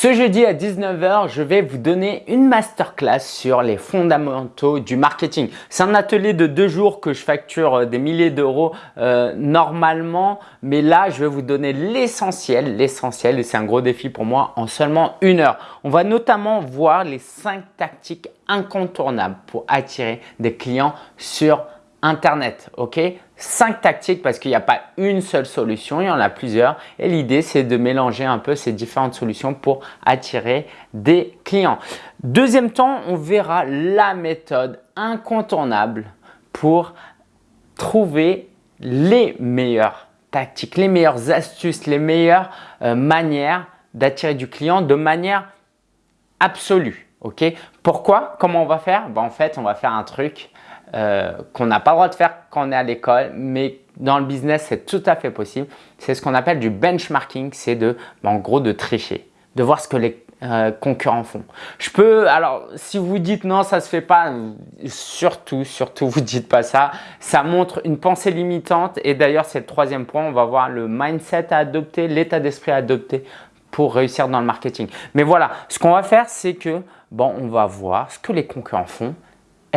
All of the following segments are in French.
Ce jeudi à 19h, je vais vous donner une masterclass sur les fondamentaux du marketing. C'est un atelier de deux jours que je facture euh, des milliers d'euros euh, normalement, mais là, je vais vous donner l'essentiel, l'essentiel et c'est un gros défi pour moi en seulement une heure. On va notamment voir les cinq tactiques incontournables pour attirer des clients sur ok? Cinq tactiques parce qu'il n'y a pas une seule solution, il y en a plusieurs. Et l'idée, c'est de mélanger un peu ces différentes solutions pour attirer des clients. Deuxième temps, on verra la méthode incontournable pour trouver les meilleures tactiques, les meilleures astuces, les meilleures euh, manières d'attirer du client de manière absolue. ok? Pourquoi? Comment on va faire? Ben, En fait, on va faire un truc euh, qu'on n'a pas le droit de faire quand on est à l'école, mais dans le business, c'est tout à fait possible. C'est ce qu'on appelle du benchmarking, c'est de, en gros, de tricher, de voir ce que les euh, concurrents font. Je peux, alors si vous dites non, ça se fait pas, surtout, surtout, vous dites pas ça. Ça montre une pensée limitante et d'ailleurs, c'est le troisième point. On va voir le mindset à adopter, l'état d'esprit à adopter pour réussir dans le marketing. Mais voilà, ce qu'on va faire, c'est que bon, on va voir ce que les concurrents font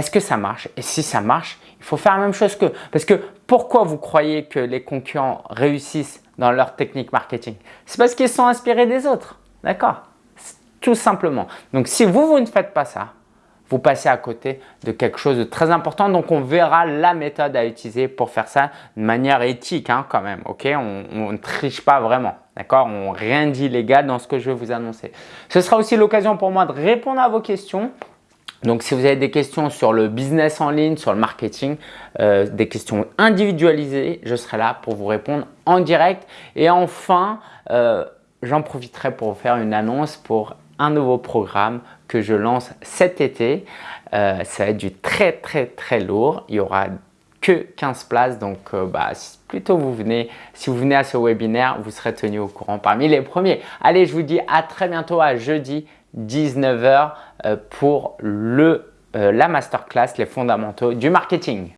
est-ce que ça marche? Et si ça marche, il faut faire la même chose qu'eux. Parce que pourquoi vous croyez que les concurrents réussissent dans leur technique marketing? C'est parce qu'ils sont inspirés des autres. D'accord? Tout simplement. Donc, si vous, vous ne faites pas ça, vous passez à côté de quelque chose de très important. Donc, on verra la méthode à utiliser pour faire ça de manière éthique hein, quand même. ok? On, ne triche pas vraiment. D'accord? On rien d'illégal dans ce que je vais vous annoncer. Ce sera aussi l'occasion pour moi de répondre à vos questions. Donc, si vous avez des questions sur le business en ligne, sur le marketing, euh, des questions individualisées, je serai là pour vous répondre en direct. Et enfin, euh, j'en profiterai pour vous faire une annonce pour un nouveau programme que je lance cet été. Euh, ça va être du très très très lourd. Il y aura que 15 places. Donc, bah, plutôt vous venez, si vous venez à ce webinaire, vous serez tenu au courant parmi les premiers. Allez, je vous dis à très bientôt à jeudi 19h euh, pour le, euh, la masterclass, les fondamentaux du marketing.